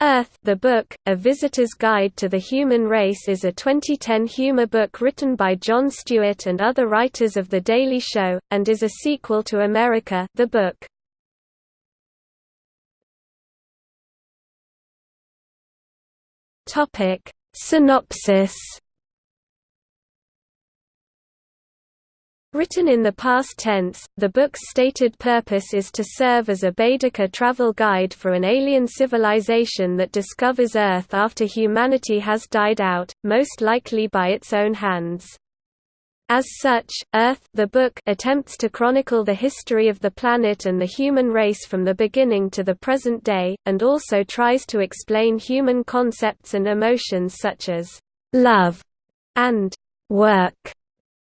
Earth the Book, A Visitor's Guide to the Human Race is a 2010 humor book written by Jon Stewart and other writers of The Daily Show, and is a sequel to America the Book. Synopsis Written in the past tense, the book's stated purpose is to serve as a Baedeker travel guide for an alien civilization that discovers Earth after humanity has died out, most likely by its own hands. As such, Earth the book attempts to chronicle the history of the planet and the human race from the beginning to the present day, and also tries to explain human concepts and emotions such as love and work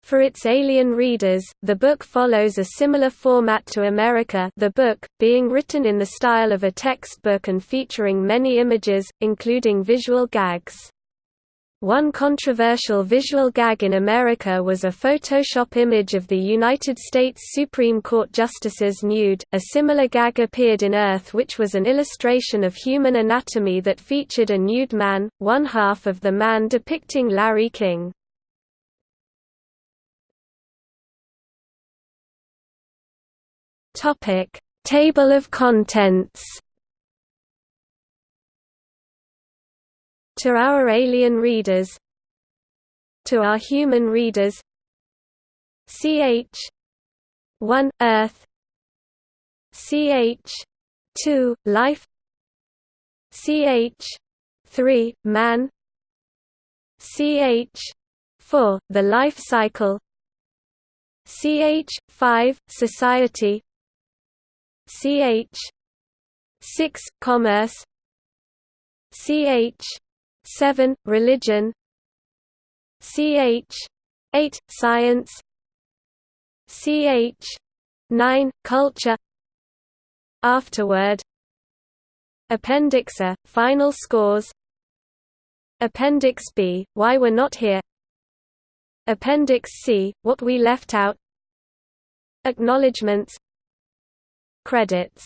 for its alien readers, the book follows a similar format to America the book, being written in the style of a textbook and featuring many images, including visual gags. One controversial visual gag in America was a Photoshop image of the United States Supreme Court justices nude. A similar gag appeared in Earth, which was an illustration of human anatomy that featured a nude man, one half of the man depicting Larry King. Topic: Table of contents. To our alien readers. To our human readers. CH 1 Earth. CH 2 Life. CH 3 Man. CH 4 The life cycle. CH 5 Society ch 6 commerce ch 7 religion ch 8 science ch 9 culture. Afterword appendix a final scores. Appendix b why we're not here. Appendix c what we left out. Acknowledgements Credits.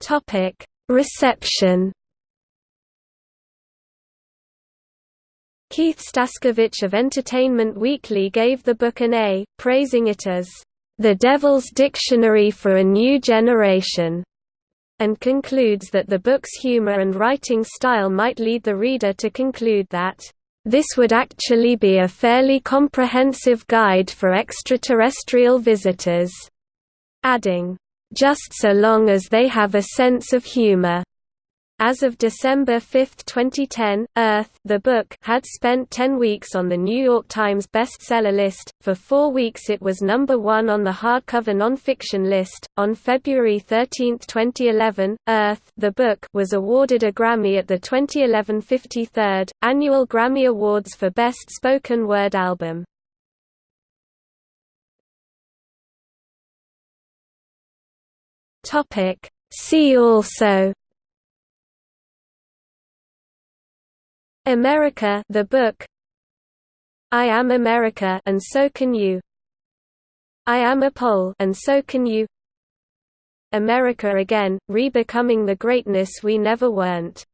Topic. Reception. Keith Staskiewicz of Entertainment Weekly gave the book an A, praising it as the Devil's Dictionary for a New Generation, and concludes that the book's humor and writing style might lead the reader to conclude that this would actually be a fairly comprehensive guide for extraterrestrial visitors. Adding, just so long as they have a sense of humor. As of December 5, 2010, Earth the book had spent 10 weeks on the New York Times bestseller list. For 4 weeks it was number 1 on the hardcover nonfiction list. On February 13, 2011, Earth the book was awarded a Grammy at the 2011 53rd annual Grammy Awards for Best Spoken Word Album. Topic See also America the book. I am America and so can you. I am a Pole and so can you. America again, re-becoming the greatness we never weren't